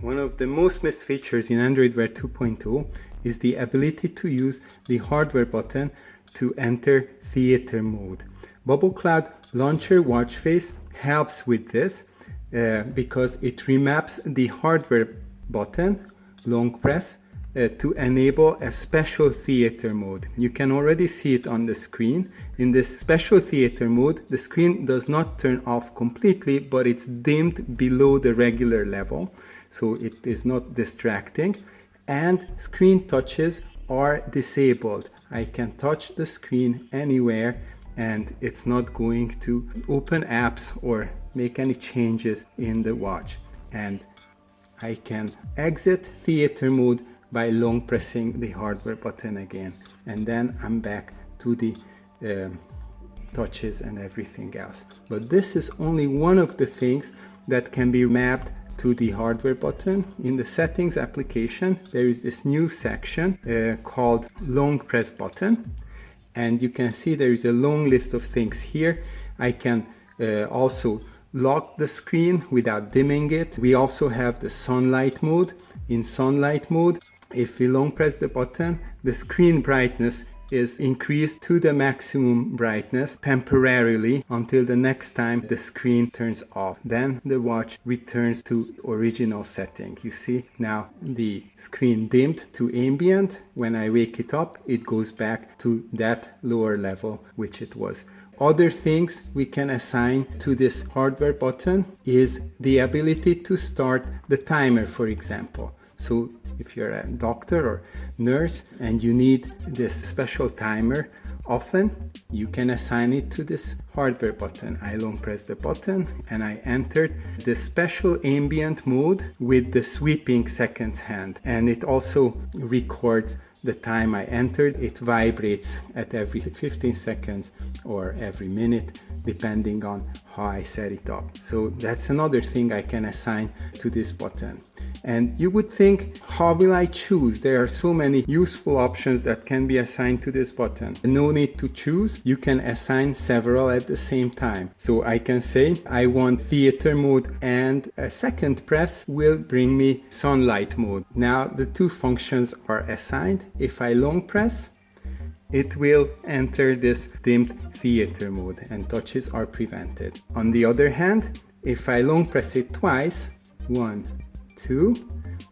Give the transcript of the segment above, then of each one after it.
One of the most missed features in Android Wear 2.0 is the ability to use the hardware button to enter theater mode. Bubble Cloud Launcher watch face helps with this uh, because it remaps the hardware button, long press, uh, to enable a special theater mode. You can already see it on the screen. In this special theater mode, the screen does not turn off completely, but it's dimmed below the regular level, so it is not distracting. And screen touches are disabled. I can touch the screen anywhere and it's not going to open apps or make any changes in the watch. And I can exit theater mode by long pressing the hardware button again and then I'm back to the um, touches and everything else. But this is only one of the things that can be mapped to the hardware button. In the settings application there is this new section uh, called long press button. And you can see there is a long list of things here. I can uh, also lock the screen without dimming it. We also have the sunlight mode. In sunlight mode if we long press the button, the screen brightness is increased to the maximum brightness temporarily until the next time the screen turns off. Then the watch returns to original setting. You see now the screen dimmed to ambient. When I wake it up, it goes back to that lower level which it was. Other things we can assign to this hardware button is the ability to start the timer, for example. So if you're a doctor or nurse and you need this special timer often you can assign it to this hardware button. I long press the button and I entered the special ambient mode with the sweeping second hand and it also records the time I entered. It vibrates at every 15 seconds or every minute depending on how I set it up. So that's another thing I can assign to this button. And you would think, how will I choose? There are so many useful options that can be assigned to this button. No need to choose. You can assign several at the same time. So I can say I want theater mode and a second press will bring me sunlight mode. Now the two functions are assigned. If I long press, it will enter this dimmed theater mode and touches are prevented. On the other hand, if I long press it twice, one, 2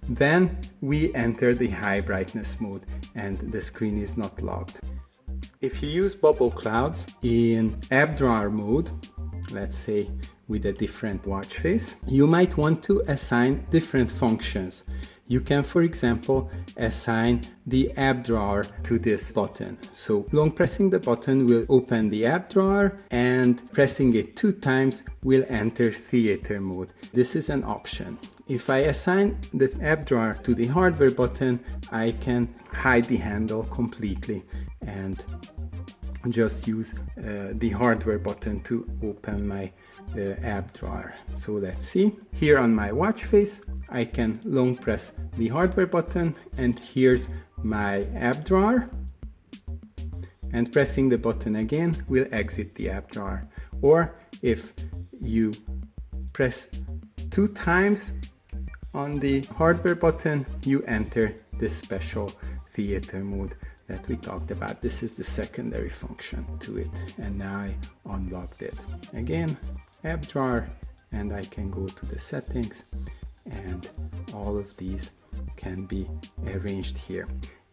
then we enter the high brightness mode and the screen is not locked. If you use bubble clouds in app drawer mode, let's say with a different watch face, you might want to assign different functions. You can, for example, assign the app drawer to this button. So long pressing the button will open the app drawer and pressing it two times will enter theater mode. This is an option. If I assign the app drawer to the hardware button, I can hide the handle completely and just use uh, the hardware button to open my uh, app drawer. So let's see. Here on my watch face, I can long press the hardware button and here's my app drawer. And pressing the button again will exit the app drawer. Or if you press two times on the hardware button, you enter this special theater mode that we talked about. This is the secondary function to it. And now I unlocked it. Again, app drawer, and I can go to the settings and all of these can be arranged here.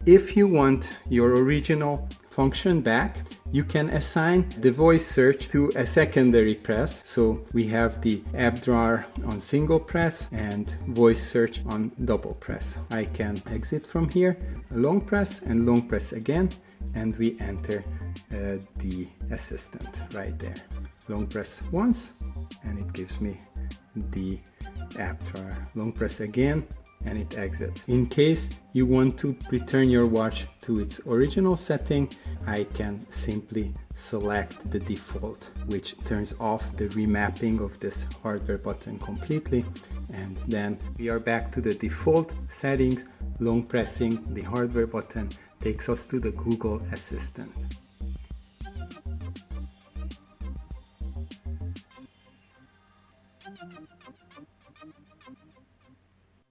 If you want your original function back, you can assign the voice search to a secondary press. So we have the app drawer on single press and voice search on double press. I can exit from here, long press and long press again, and we enter uh, the assistant right there. Long press once and it gives me the app drawer. Long press again and it exits. In case you want to return your watch to its original setting, I can simply select the default, which turns off the remapping of this hardware button completely. And then we are back to the default settings. Long pressing the hardware button takes us to the Google Assistant.